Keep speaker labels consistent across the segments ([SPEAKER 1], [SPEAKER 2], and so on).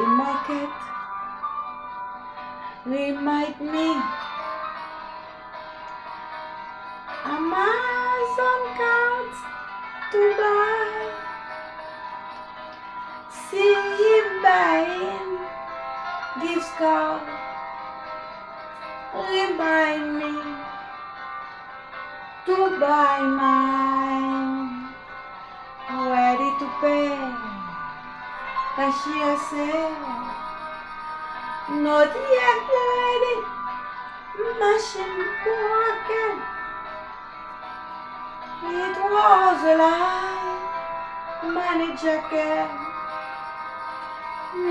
[SPEAKER 1] a market. Remind me. Amazon cards to buy. See him buying gift card. Remind me to buy mine. Ready to pay. Broken. It was a lie. Manager can.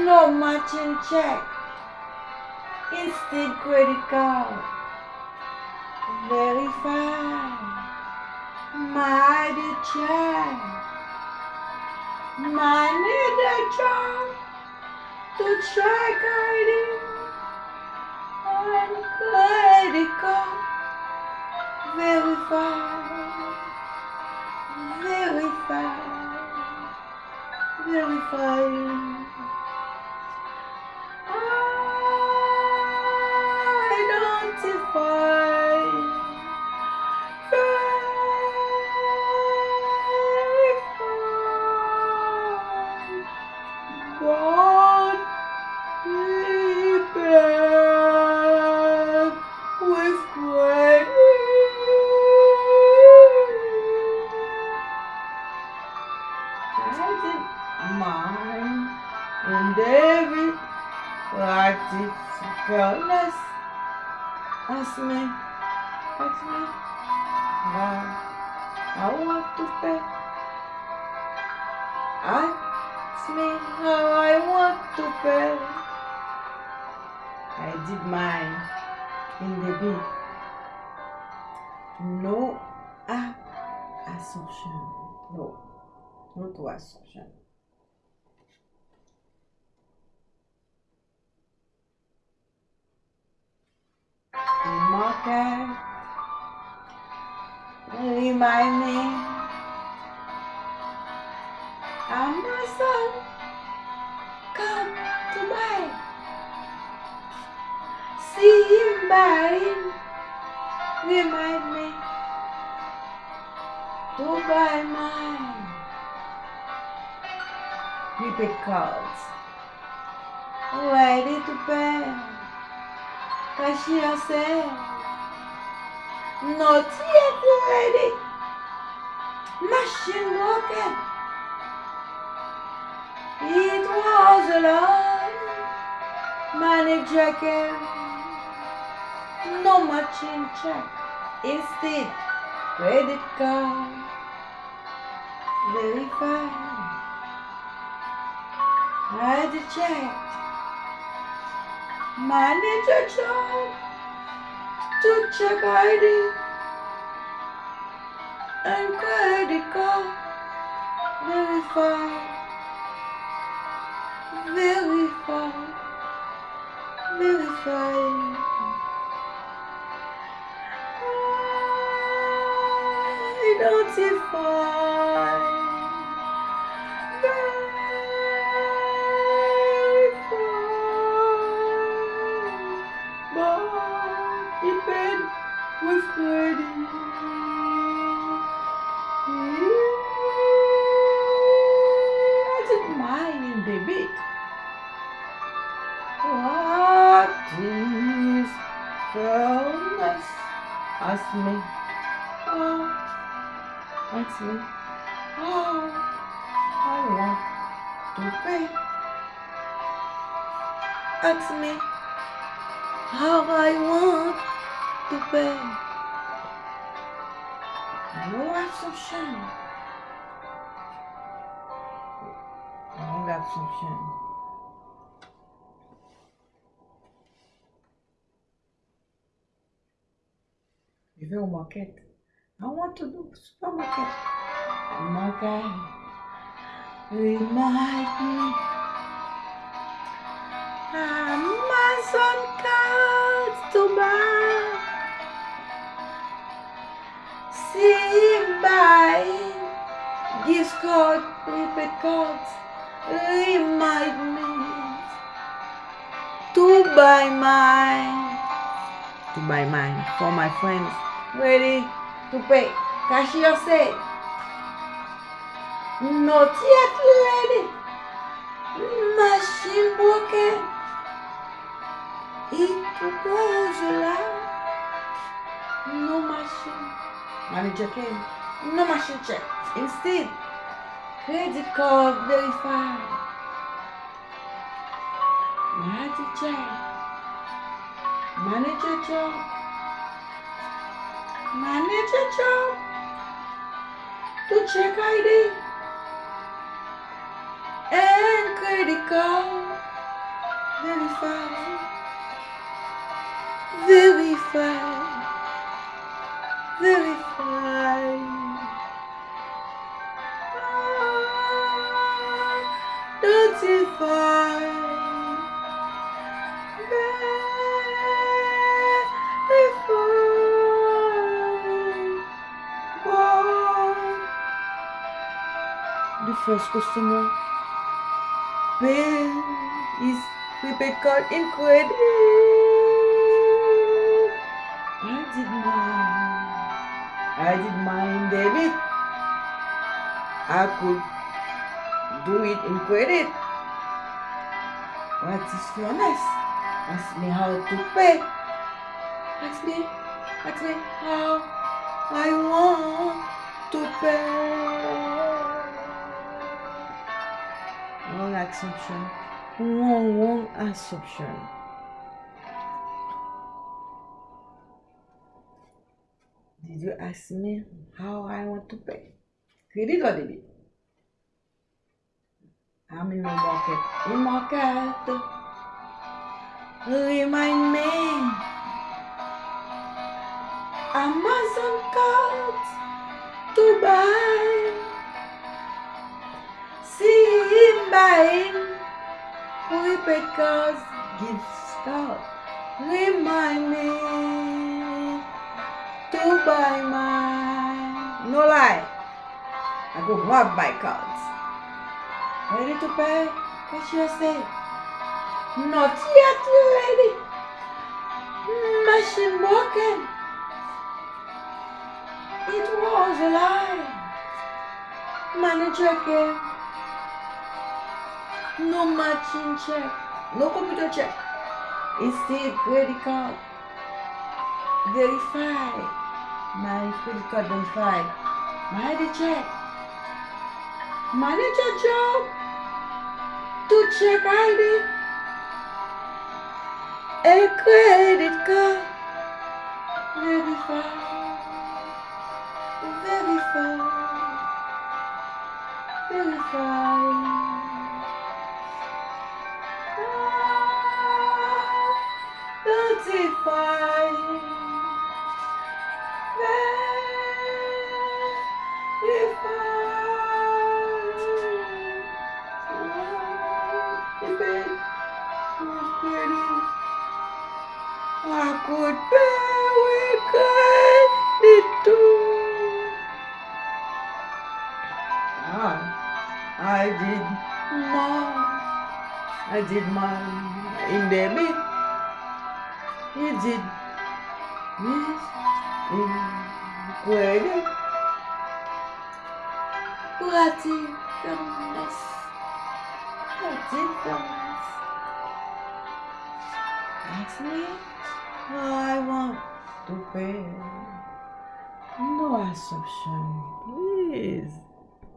[SPEAKER 1] No matching check. Instant credit card. Verify. My check. Manager to ID and card. Verify. Verify. Verify. Ask me, ask me how I want to pay. Ask me how I want to pay. I did mine in the beat. No ah, assumption. No, not to assumption. Market. Remind me. Amazon, come to buy. See him buying. Remind me to buy mine. Prepaid cards. Ready to pay. Cashier said, not yet ready. Machine broken. It was a lie. Manager came. No machine check. Instead, credit card. Verified. I checked. Manager job check ID and credit card verify verify verify notify bit. What is fairness? Ask me. Oh, ask me. Oh, I want to be. Ask me how I want to pay. No assumption. No assumption. Je vais market. I want to do supermarket. Market. Remind me. Amazon cards to buy. See buy. Gift card, prepaid cards. Remind me to buy mine. To buy mine for my friends. Ready to pay. Cashier said, Not yet ready. Machine broken. It was alive. No machine. Manager came. No machine check. Instead, credit card verified. Manager check. Manager job. Manager job. To check ID. And credit card verified. Verified. Verified. The first customer pay is prepaid card in credit. I did mine. I did mine debit. I could do it in credit. What is fairness? Ask me how to pay. Ask me, ask me how I want to pay. Wrong assumption. Wrong, wrong assumption. Did you ask me how I want to pay? Credit or debit? I'm in the market. In market. Remind me. Amazon card to buy. See him buying. Prepaid cards, gift card. Remind me to buy mine. No lie. I go grab my cards. Ready to pay? Cashier say. Not yet ready. Machine broken. It was a lie. Manager came. No machine check. No computer check. Instead, credit card. Verify. My credit card verified. My check. Manager job to check ID. A credit card. Verify. Verify. Verify. Notify. I could bear with credit too. Ah, I did mine. I did mine in debit. You did this in credit. Platinum. Platinum. Ask me how I want to pay. No assumption, please.